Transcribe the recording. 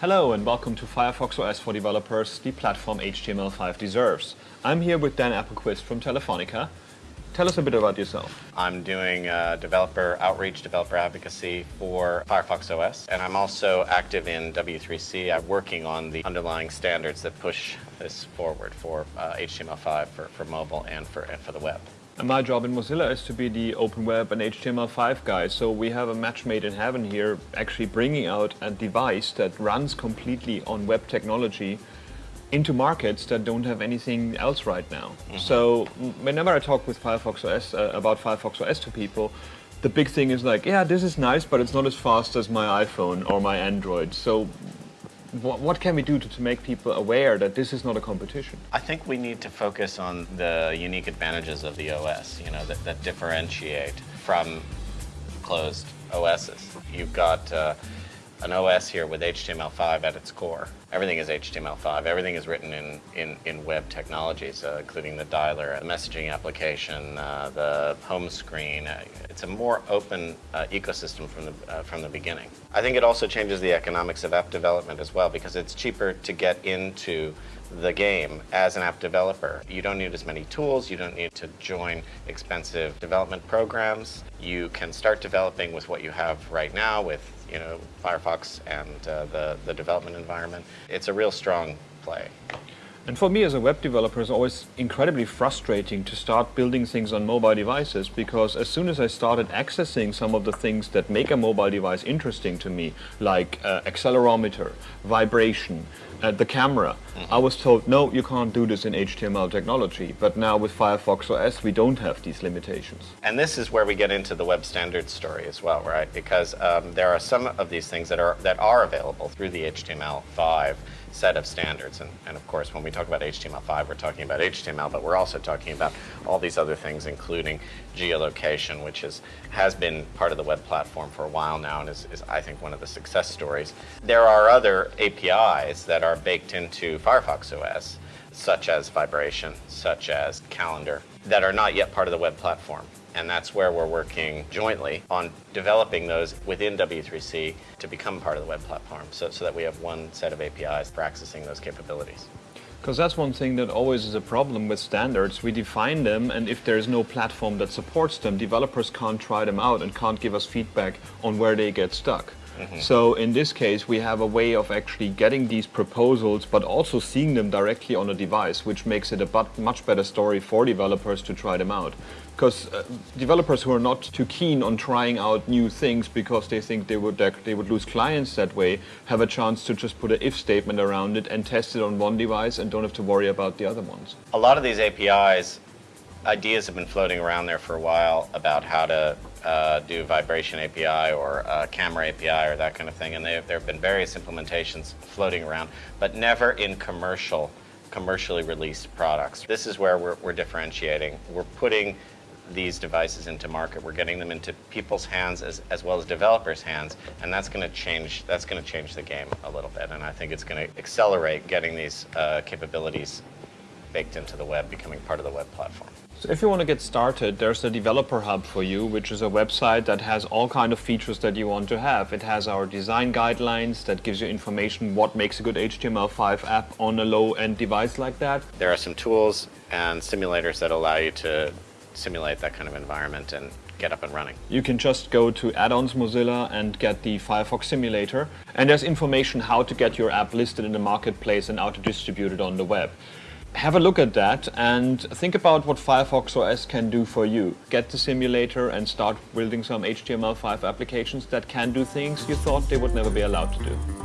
Hello and welcome to Firefox OS for developers, the platform HTML5 deserves. I'm here with Dan Appelquist from Telefonica. Tell us a bit about yourself. I'm doing uh, developer outreach, developer advocacy for Firefox OS, and I'm also active in W3C. I'm working on the underlying standards that push this forward for uh, HTML5 for, for mobile and for, and for the web. And my job in Mozilla is to be the open web and HTML5 guy. So we have a match made in heaven here, actually bringing out a device that runs completely on web technology into markets that don't have anything else right now. Mm -hmm. So whenever I talk with Firefox OS uh, about Firefox OS to people, the big thing is like, yeah, this is nice, but it's not as fast as my iPhone or my Android. So what, can we do to, to make people aware that this is not a competition? I think we need to focus on the unique advantages of the OS, you know, that, that differentiate from closed OSs. You've got uh, an OS here with HTML5 at its core. Everything is HTML5. Everything is written in, in, in web technologies, uh, including the dialer, the messaging application, uh, the home screen. Uh, it's a more open uh, ecosystem from the, uh, from the beginning. I think it also changes the economics of app development as well because it's cheaper to get into the game as an app developer. You don't need as many tools, you don't need to join expensive development programs. You can start developing with what you have right now with you know, Firefox and uh, the, the development environment. It's a real strong play. And for me as a web developer, it's always incredibly frustrating to start building things on mobile devices because as soon as I started accessing some of the things that make a mobile device interesting to me, like uh, accelerometer, vibration, the camera, mm -hmm. I was told, no, you can't do this in HTML technology. But now with Firefox OS, we don't have these limitations. And this is where we get into the web standards story as well, right? Because um, there are some of these things that are, that are available through the HTML5 set of standards. And, and of course, when we talk about HTML5, we're talking about HTML, but we're also talking about all these other things, including geolocation, which is, has been part of the web platform for a while now and is, is, I think, one of the success stories. There are other APIs that are baked into Firefox OS, such as vibration, such as calendar, that are not yet part of the web platform. And that's where we're working jointly on developing those within W3C to become part of the web platform so, so that we have one set of APIs for accessing those capabilities. Because that's one thing that always is a problem with standards. We define them and if there's no platform that supports them, developers can't try them out and can't give us feedback on where they get stuck. Mm -hmm. So in this case, we have a way of actually getting these proposals, but also seeing them directly on a device, which makes it a much better story for developers to try them out. Because uh, developers who are not too keen on trying out new things because they think they would they would lose clients that way, have a chance to just put an if statement around it and test it on one device and don't have to worry about the other ones. A lot of these APIs ideas have been floating around there for a while about how to uh, do vibration API or uh, camera API or that kind of thing, and there have been various implementations floating around, but never in commercial, commercially released products. This is where we're, we're differentiating. We're putting these devices into market. We're getting them into people's hands as, as well as developers' hands, and that's going to change. That's going to change the game a little bit, and I think it's going to accelerate getting these uh, capabilities baked into the web, becoming part of the web platform. So if you want to get started, there's the Developer Hub for you, which is a website that has all kind of features that you want to have. It has our design guidelines that gives you information what makes a good HTML5 app on a low-end device like that. There are some tools and simulators that allow you to simulate that kind of environment and get up and running. You can just go to Add-ons Mozilla and get the Firefox simulator. And there's information how to get your app listed in the marketplace and how to distribute it on the web have a look at that and think about what Firefox OS can do for you. Get the simulator and start building some HTML5 applications that can do things you thought they would never be allowed to do.